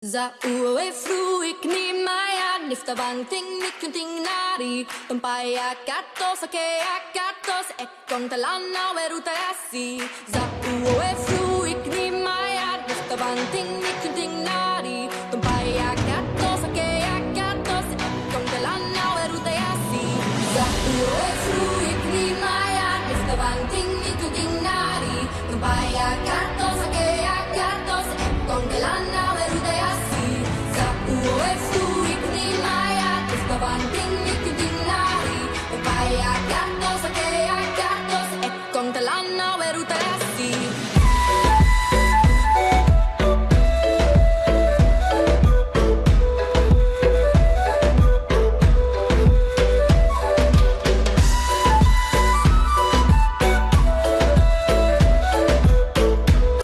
Zaue maya niftavan ting nikun ting nari Tumpaya katos ake akatos ekon talana weruta yasi Zaue fruik ni maya niftavan ting nikun ting nari Tumpaya katos ake akatos ekon talana weruta yasi Zaue fruik ni maya niftavan ting nikun não era o teste.